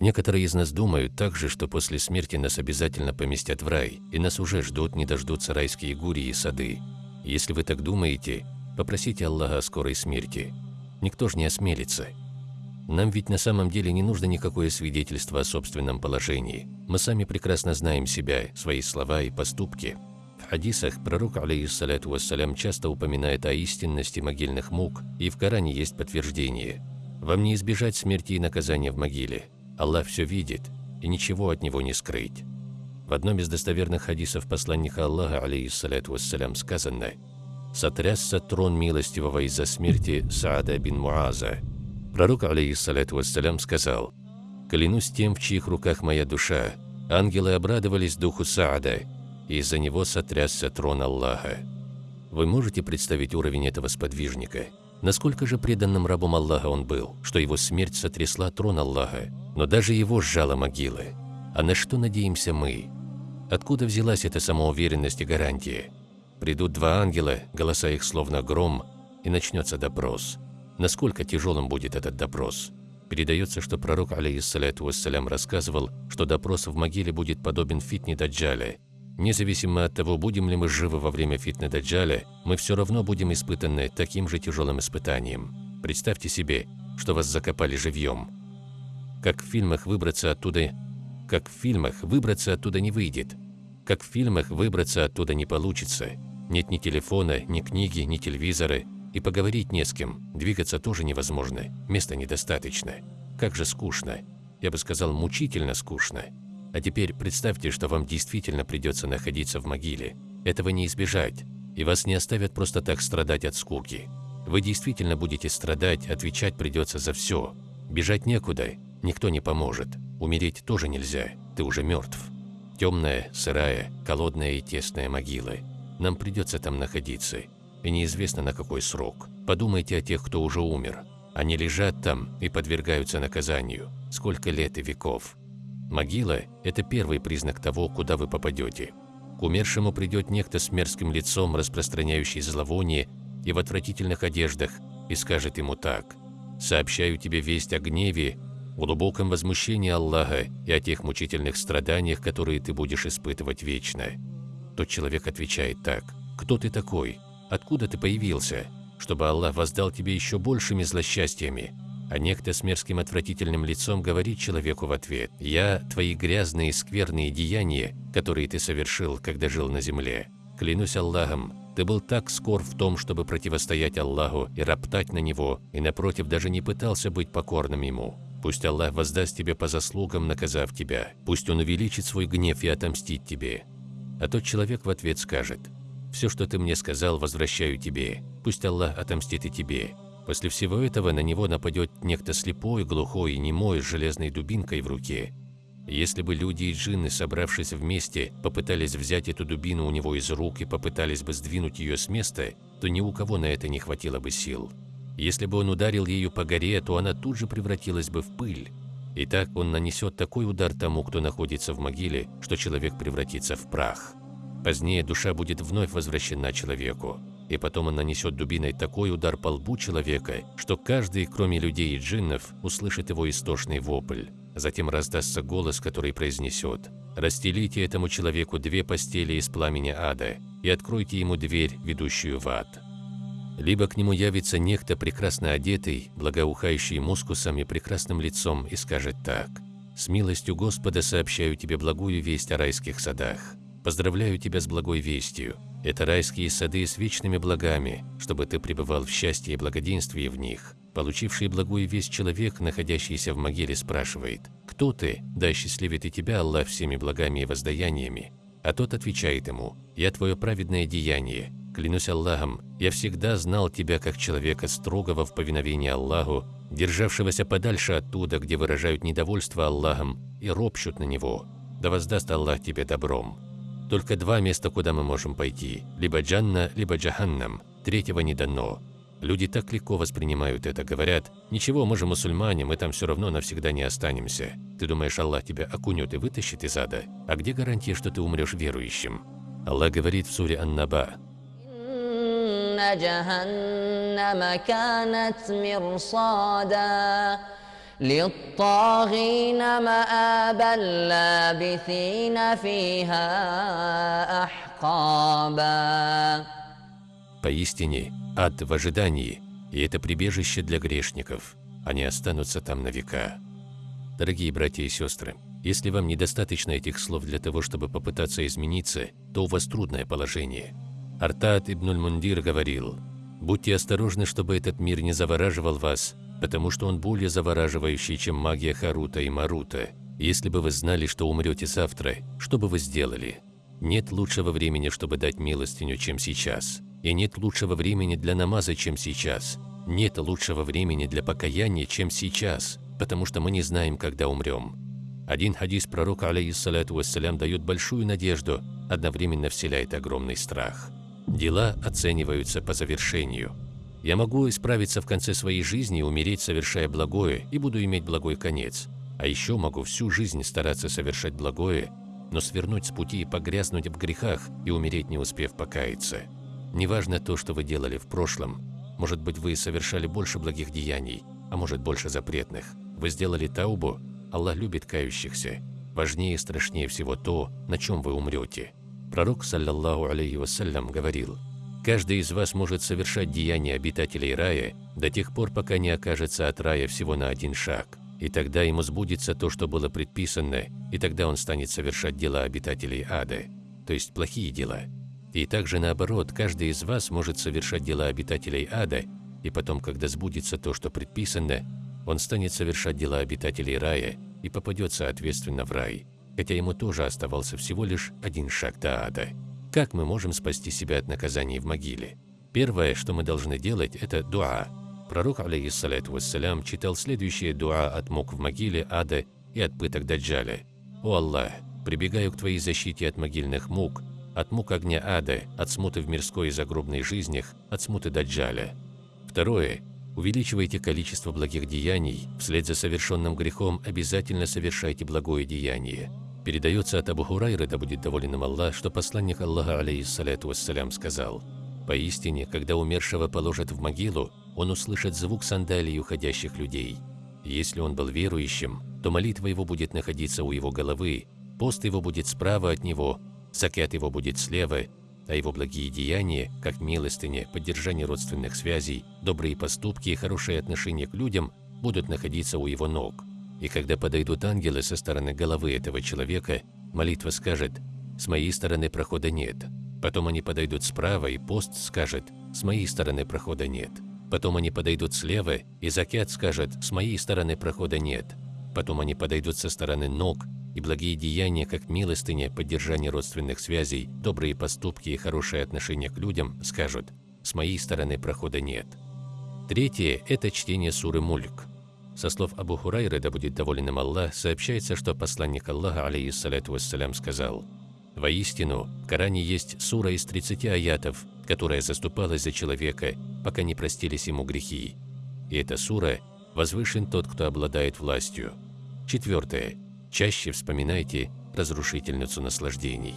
Некоторые из нас думают также, что после смерти нас обязательно поместят в рай, и нас уже ждут, не дождутся райские гури и сады. Если вы так думаете, попросите Аллаха о скорой смерти. Никто же не осмелится. Нам ведь на самом деле не нужно никакое свидетельство о собственном положении. Мы сами прекрасно знаем себя, свои слова и поступки. В хадисах пророк, алейхиссалату вассалям, часто упоминает о истинности могильных мук, и в Коране есть подтверждение. Вам не избежать смерти и наказания в могиле. Аллах все видит, и ничего от него не скрыть. В одном из достоверных хадисов посланника Аллаха, алейхиссалату вассалям, сказано «Сотрясся трон милостивого из-за смерти Саада бин Муаза, Пророк, алейхиссалату вассалям, сказал, «Клянусь тем, в чьих руках моя душа, ангелы обрадовались духу Саада, и из-за него сотрясся трон Аллаха». Вы можете представить уровень этого сподвижника? Насколько же преданным рабом Аллаха он был, что его смерть сотрясла трон Аллаха, но даже его сжала могила. А на что надеемся мы? Откуда взялась эта самоуверенность и гарантия? Придут два ангела, голоса их словно гром, и начнется допрос – Насколько тяжелым будет этот допрос? Передается, что пророк, алейхиссалату вассалям, рассказывал, что допрос в могиле будет подобен фитне Даджаля. Независимо от того, будем ли мы живы во время фитны Даджаля, мы все равно будем испытаны таким же тяжелым испытанием. Представьте себе, что вас закопали живьем. Как в фильмах выбраться оттуда... Как в фильмах выбраться оттуда не выйдет. Как в фильмах выбраться оттуда не получится. Нет ни телефона, ни книги, ни телевизора, и поговорить не с кем, двигаться тоже невозможно, места недостаточно. Как же скучно. Я бы сказал, мучительно скучно. А теперь представьте, что вам действительно придется находиться в могиле. Этого не избежать, и вас не оставят просто так страдать от скуки. Вы действительно будете страдать, отвечать придется за все. Бежать некуда, никто не поможет. Умереть тоже нельзя, ты уже мертв. Темная, сырая, холодная и тесная могила. Нам придется там находиться и неизвестно на какой срок. Подумайте о тех, кто уже умер. Они лежат там и подвергаются наказанию. Сколько лет и веков. Могила – это первый признак того, куда вы попадете. К умершему придет некто с мерзким лицом, распространяющий зловоние и в отвратительных одеждах, и скажет ему так «Сообщаю тебе весть о гневе, глубоком возмущении Аллаха и о тех мучительных страданиях, которые ты будешь испытывать вечно». Тот человек отвечает так «Кто ты такой? откуда ты появился, чтобы Аллах воздал тебе еще большими злосчастьями. А некто с мерзким отвратительным лицом говорит человеку в ответ, «Я – твои грязные скверные деяния, которые ты совершил, когда жил на земле. Клянусь Аллахом, ты был так скор в том, чтобы противостоять Аллаху и роптать на Него, и напротив даже не пытался быть покорным Ему. Пусть Аллах воздаст тебе по заслугам, наказав тебя. Пусть Он увеличит свой гнев и отомстит тебе». А тот человек в ответ скажет, все, что ты мне сказал, возвращаю тебе. Пусть Аллах отомстит и тебе. После всего этого на него нападет некто слепой, глухой и немой с железной дубинкой в руке. Если бы люди и джинны, собравшись вместе, попытались взять эту дубину у него из рук и попытались бы сдвинуть ее с места, то ни у кого на это не хватило бы сил. Если бы он ударил ею по горе, то она тут же превратилась бы в пыль. И так он нанесет такой удар тому, кто находится в могиле, что человек превратится в прах. Позднее душа будет вновь возвращена человеку, и потом он нанесет дубиной такой удар по лбу человека, что каждый, кроме людей и джиннов, услышит его истошный вопль. Затем раздастся голос, который произнесет «Расстелите этому человеку две постели из пламени ада и откройте ему дверь, ведущую в ад». Либо к нему явится некто прекрасно одетый, благоухающий мускусом и прекрасным лицом и скажет так «С милостью Господа сообщаю тебе благую весть о райских садах». Поздравляю тебя с благой вестью. Это райские сады с вечными благами, чтобы ты пребывал в счастье и благоденствии в них. Получивший благую весть человек, находящийся в могиле, спрашивает, «Кто ты? Да счастливит и тебя Аллах всеми благами и воздаяниями». А тот отвечает ему, «Я твое праведное деяние. Клянусь Аллахом, я всегда знал тебя как человека строгого в повиновении Аллаху, державшегося подальше оттуда, где выражают недовольство Аллахом и ропщут на Него. Да воздаст Аллах тебе добром». Только два места, куда мы можем пойти – либо Джанна, либо Джаханнам. Третьего не дано. Люди так легко воспринимают это, говорят, «Ничего, мы же мусульмане, мы там все равно навсегда не останемся». Ты думаешь, Аллах тебя окунет и вытащит из ада? А где гарантия, что ты умрешь верующим? Аллах говорит в суре Ан-Наба, للطاغين مآبا لابثين فيها أحقابا Поистине, ад в ожидании, и это прибежище для грешников. Они останутся там на века. Дорогие братья и сестры, если вам недостаточно этих слов для того, чтобы попытаться измениться, то у вас трудное положение. Артат ибн мундир говорил, «Будьте осторожны, чтобы этот мир не завораживал вас, потому что он более завораживающий, чем магия Харута и Марута. Если бы вы знали, что умрете завтра, что бы вы сделали? Нет лучшего времени, чтобы дать милостиню, чем сейчас. И нет лучшего времени для намаза, чем сейчас. Нет лучшего времени для покаяния, чем сейчас, потому что мы не знаем, когда умрем. Один хадис пророка, алейхиссалату вассалям, дает большую надежду, одновременно вселяет огромный страх. Дела оцениваются по завершению. Я могу исправиться в конце своей жизни и умереть, совершая благое, и буду иметь благой конец. А еще могу всю жизнь стараться совершать благое, но свернуть с пути и погрязнуть в грехах и умереть, не успев покаяться. Неважно то, что вы делали в прошлом. Может быть, вы совершали больше благих деяний, а может, больше запретных. Вы сделали таубу, Аллах любит кающихся. Важнее и страшнее всего то, на чем вы умрете. Пророк, саллаллаху алейхи вассалям, говорил, «Каждый из вас может совершать деяния обитателей рая до тех пор, пока не окажется от рая всего на один шаг. И тогда ему сбудется то, что было предписано, и тогда он станет совершать дела обитателей ада, то есть плохие дела, и также наоборот, каждый из вас может совершать дела обитателей ада, и потом, когда сбудется то, что предписано, он станет совершать дела обитателей рая и попадет соответственно в рай, хотя ему тоже оставался всего лишь один шаг до ада. Как мы можем спасти себя от наказаний в могиле? Первое, что мы должны делать, это дуа. Пророк, алейхиссалату вассалям, читал следующее дуа от мук в могиле, ада и от пыток Даджаля. «О Аллах, прибегаю к Твоей защите от могильных мук, от мук огня ада, от смуты в мирской и загробной жизнях, от смуты даджаля. Второе. Увеличивайте количество благих деяний, вслед за совершенным грехом обязательно совершайте благое деяние. Передается от Абу Хурайры, да будет доволен им Аллах, что посланник Аллаха, алейхиссаляту вассалям, сказал, «Поистине, когда умершего положат в могилу, он услышит звук сандалий уходящих людей. Если он был верующим, то молитва его будет находиться у его головы, пост его будет справа от него, Закят его будет слева, а его благие деяния, как милостыня, поддержание родственных связей, добрые поступки и хорошее отношение к людям будут находиться у его ног. И когда подойдут ангелы со стороны головы этого человека, молитва скажет «С моей стороны прохода нет». Потом они подойдут справа, и пост скажет «С моей стороны прохода нет». Потом они подойдут слева, и закят скажет «С моей стороны прохода нет». Потом они подойдут со стороны ног, и благие деяния, как милостыня, поддержание родственных связей, добрые поступки и хорошее отношение к людям, скажут «с моей стороны прохода нет». Третье – это чтение суры Мульк. Со слов Абу Хурайры, да будет доволен им Аллах, сообщается, что посланник Аллаха, алейхиссалату вассалям, сказал «Воистину, в Коране есть сура из 30 аятов, которая заступалась за человека, пока не простились ему грехи. И эта сура «Возвышен тот, кто обладает властью». Четвертое. Чаще вспоминайте разрушительницу наслаждений.